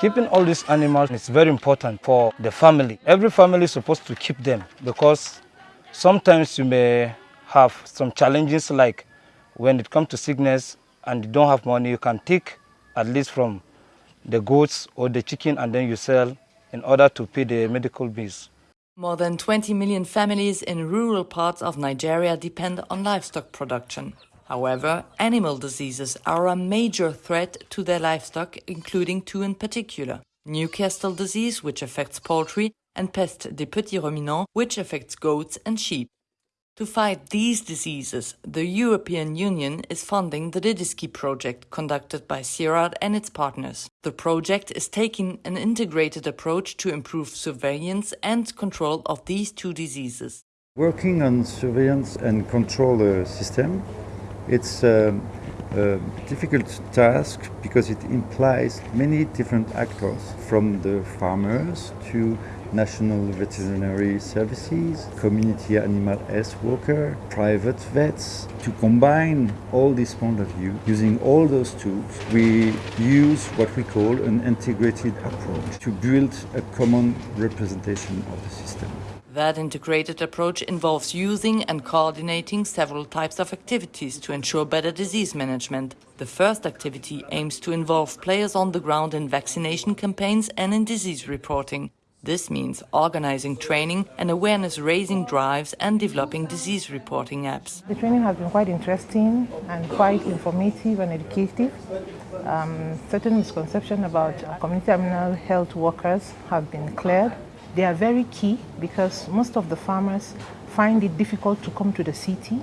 Keeping all these animals is very important for the family. Every family is supposed to keep them because sometimes you may have some challenges like when it comes to sickness and you don't have money, you can take at least from the goats or the chicken and then you sell in order to pay the medical bills. More than 20 million families in rural parts of Nigeria depend on livestock production. However, animal diseases are a major threat to their livestock, including two in particular. Newcastle disease, which affects poultry, and peste des petits ruminants, which affects goats and sheep. To fight these diseases, the European Union is funding the Didiski project conducted by CIRAD and its partners. The project is taking an integrated approach to improve surveillance and control of these two diseases. Working on surveillance and control uh, system, it's a, a difficult task because it implies many different actors, from the farmers to national veterinary services, community animal health worker, private vets. To combine all these point of view, using all those tools, we use what we call an integrated approach to build a common representation of the system. That integrated approach involves using and coordinating several types of activities to ensure better disease management. The first activity aims to involve players on the ground in vaccination campaigns and in disease reporting. This means organizing training and awareness raising drives and developing disease reporting apps. The training has been quite interesting and quite informative and educative. Um, certain misconceptions about community animal health workers have been cleared. They are very key because most of the farmers find it difficult to come to the city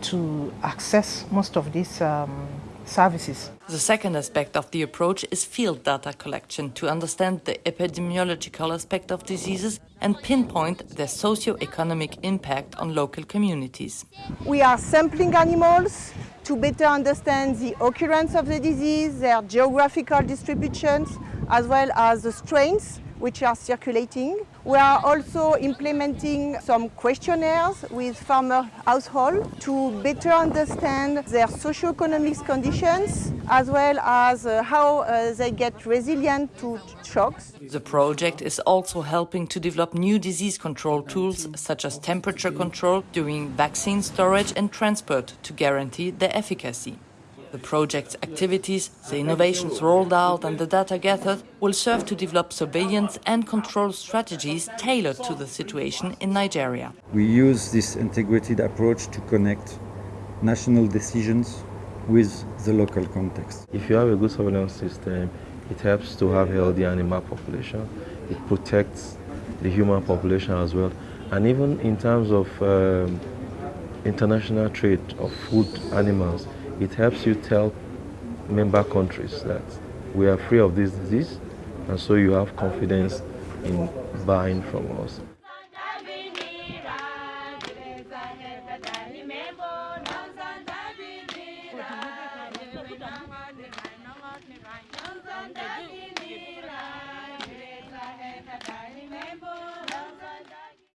to access most of these um, services. The second aspect of the approach is field data collection to understand the epidemiological aspect of diseases and pinpoint their socio-economic impact on local communities. We are sampling animals to better understand the occurrence of the disease, their geographical distributions, as well as the strains which are circulating. We are also implementing some questionnaires with farmer households to better understand their socio-economic conditions as well as uh, how uh, they get resilient to shocks. The project is also helping to develop new disease control tools such as temperature control during vaccine storage and transport to guarantee their efficacy. The project's activities, the innovations rolled out and the data gathered will serve to develop surveillance and control strategies tailored to the situation in Nigeria. We use this integrated approach to connect national decisions with the local context. If you have a good surveillance system, it helps to have healthy animal population. It protects the human population as well. And even in terms of um, international trade of food animals, it helps you tell member countries that we are free of this disease and so you have confidence in buying from us.